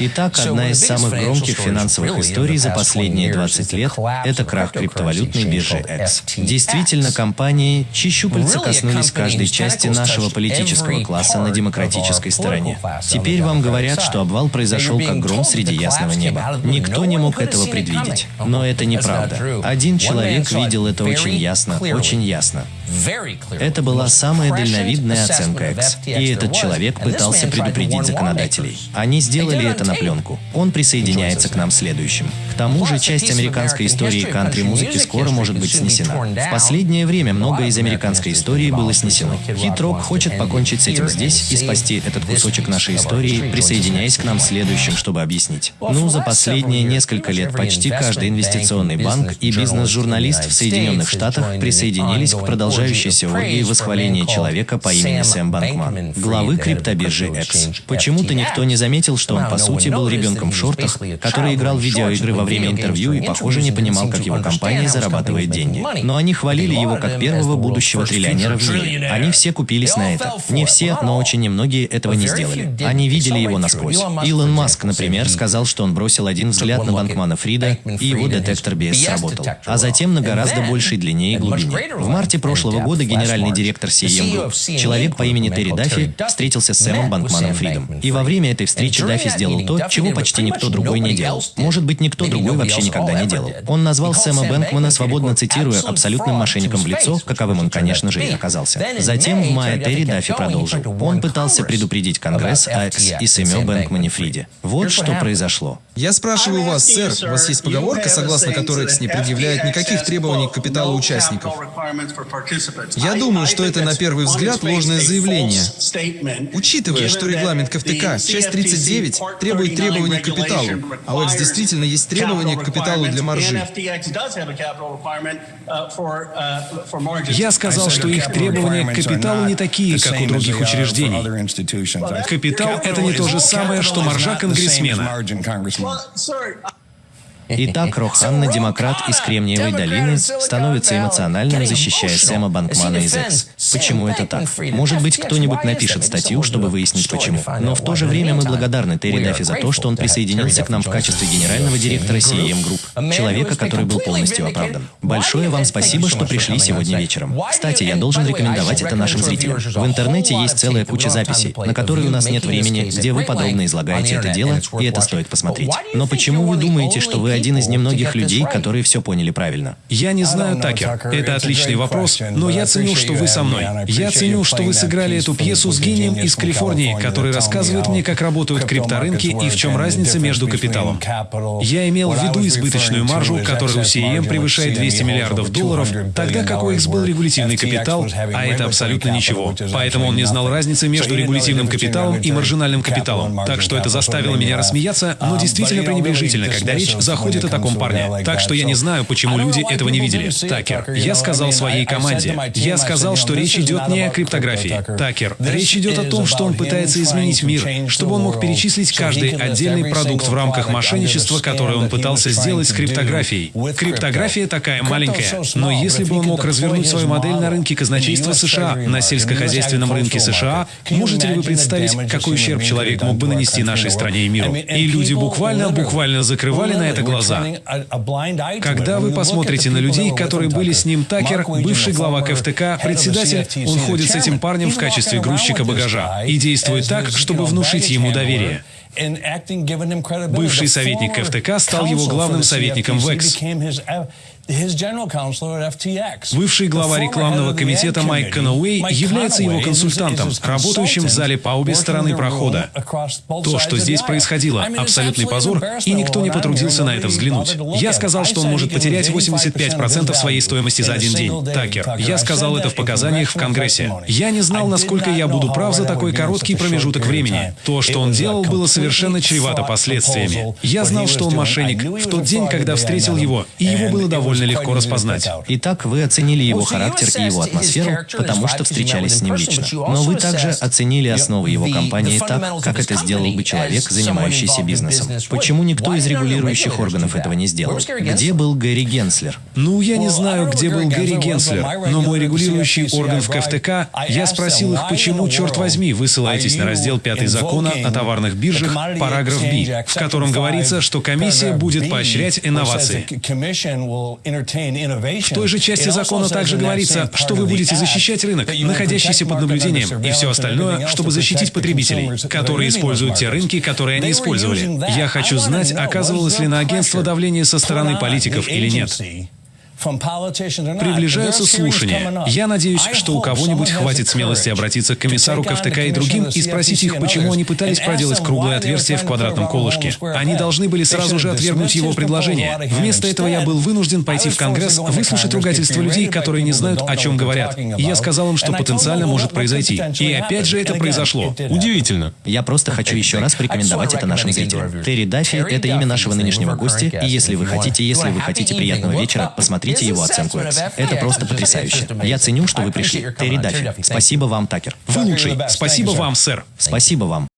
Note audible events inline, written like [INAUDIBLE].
Итак, одна из самых громких финансовых историй за последние 20 лет – это крах криптовалютной биржи X. Действительно, компании, чьи щупальца коснулись каждой части нашего политического класса на демократической стороне. Теперь вам говорят, что обвал произошел как гром среди ясного неба. Никто не мог этого предвидеть. Но это неправда. Один человек видел это очень ясно, очень ясно. Это была самая дальновидная оценка X, и этот человек пытался предупредить законодателей. Они сделали это на пленку. Он присоединяется к нам следующим. К тому же, часть американской истории кантри-музыки скоро может быть снесена. В последнее время многое из американской истории было снесено. Хит-рок хочет покончить с этим здесь и спасти этот кусочек нашей истории, присоединяясь к нам следующим, чтобы объяснить. Ну, за последние несколько лет почти каждый инвестиционный банк и бизнес-журналист в Соединенных Штатах присоединились к продолжающейся оргии восхваления человека по имени Сэм Банкман, главы криптобиржи X. Почему-то никто не заметил, что он по сути был ребенком в шортах, который играл в видеоигры во время интервью и, похоже, не понимал, как его компания зарабатывает деньги. Но они хвалили его как первого будущего триллионера в мире. Они все купились на это. Не все, но очень немногие этого не сделали. Они видели его насквозь. Илон Маск, например, сказал, что он бросил один взгляд на Банкмана Фрида, и его детектор BS сработал. А затем на гораздо большей длине и глубине. В марте прошлого года генеральный директор CEM Group, человек по имени Терри Даффи, встретился с Сэмом Банкманом Фридом. И во время этой встречи Даффи сделал то, чего почти никто другой не делал. Может быть, никто другой вообще никогда не делал. Он назвал Сэма Бэнкмана, свободно цитируя, абсолютным мошенником в лицо, каковым он, конечно же, и оказался. Затем в мае Терри Даффи продолжил. Он пытался предупредить Конгресс о Экс и Сэме Бэнкмане Фриде. Вот что произошло. Я спрашиваю вас, сэр, у вас есть поговорка, согласно которой X не предъявляет никаких требований к капиталу участников? Я думаю, что это на первый взгляд ложное заявление. Учитывая, что регламент КФТК, часть 39, требует требований к капиталу, а у X действительно есть требования к капиталу для маржи. Я сказал, что их требования к капиталу не такие, как у других учреждений. Капитал — это не то же самое, что маржа конгрессмена. [LAUGHS] Итак, Роханна, демократ из Кремниевой долины, становится эмоциональным, защищая Сэма Банкмана из Экс. Почему это так? Может быть, кто-нибудь напишет статью, чтобы выяснить почему. Но в то же время мы благодарны Терри Даффи за то, что он присоединился к нам в качестве генерального директора CEM Group, человека, который был полностью оправдан. Большое вам спасибо, что пришли сегодня вечером. Кстати, я должен рекомендовать это нашим зрителям. В интернете есть целая куча записей, на которые у нас нет времени, где вы подробно излагаете это дело, и это стоит посмотреть. Но почему вы думаете, что вы один из немногих людей, которые все поняли правильно. Я не знаю, Такер. Это отличный вопрос, но я ценю, что вы со мной. Я ценю, что вы сыграли эту пьесу с гением из Калифорнии, который рассказывает мне, как работают крипторынки и в чем разница между капиталом. Я имел в виду избыточную маржу, которая у CEM превышает 200 миллиардов долларов, тогда как у X был регулятивный капитал, а это абсолютно ничего. Поэтому он не знал разницы между регулятивным капиталом и маржинальным капиталом. Так что это заставило меня рассмеяться, но действительно пренебрежительно, когда речь заходит о таком парне. Так что я не знаю, почему люди этого не видели. Такер, я сказал своей команде. Я сказал, что речь идет не о криптографии. Такер, речь идет о том, что он пытается изменить мир, чтобы он мог перечислить каждый отдельный продукт в рамках мошенничества, которое он пытался сделать с криптографией. Криптография такая маленькая, но если бы он мог развернуть свою модель на рынке казначейства США, на сельскохозяйственном рынке США, можете ли вы представить, какой ущерб человек мог бы нанести нашей стране и миру? И люди буквально, буквально закрывали на это глаза. Когда вы посмотрите на людей, которые были с ним, Такер, бывший глава КФТК, председатель, он ходит с этим парнем в качестве грузчика багажа и действует так, чтобы внушить ему доверие. Бывший советник КФТК стал его главным советником в Экс. Бывший глава рекламного комитета Майк Конуэй является его консультантом, работающим в зале по обе стороны прохода. То, что здесь происходило, абсолютный позор, и никто не потрудился на это взглянуть. Я сказал, что он может потерять 85% своей стоимости за один день. Такер, я сказал это в показаниях в Конгрессе. Я не знал, насколько я буду прав за такой короткий промежуток времени. То, что он делал, было совершенно чревато последствиями. Я знал, что он мошенник в тот день, когда встретил его, и его было довольно довольно легко распознать. Итак, вы оценили его характер и его атмосферу, потому что встречались с ним лично. Но вы также оценили основы его компании так, как это сделал бы человек, занимающийся бизнесом. Почему никто из регулирующих органов этого не сделал? Где был Гэри Генслер? Ну, я не знаю, где был Гэри Генслер, но мой регулирующий орган в КФТК, я спросил их, почему, черт возьми, вы ссылаетесь на раздел 5 закона о товарных биржах, параграф Б, в котором говорится, что комиссия будет поощрять инновации. В той же части закона также говорится, что вы будете защищать рынок, находящийся под наблюдением, и все остальное, чтобы защитить потребителей, которые используют те рынки, которые они использовали. Я хочу знать, оказывалось ли на агентство давление со стороны политиков или нет. Приближаются слушания. Я надеюсь, что у кого-нибудь хватит смелости обратиться к комиссару КФТК и другим и спросить их, почему они пытались проделать круглое отверстие в квадратном колышке. Они должны были сразу же отвергнуть его предложение. Вместо этого я был вынужден пойти в Конгресс, выслушать ругательства людей, которые не знают, о чем говорят. И я сказал им, что потенциально может произойти. И опять же это произошло. Удивительно. Я просто хочу еще раз порекомендовать это нашим зрителям. Терри Даффи — это имя нашего нынешнего гостя, и если вы хотите, если вы хотите приятного вечера, посмотрите Посмотрите его оценку X. Это просто потрясающе. Я ценю, что вы пришли. Терри Даффи. Спасибо вам, Такер. Вы лучший. Спасибо вам, сэр. Спасибо вам.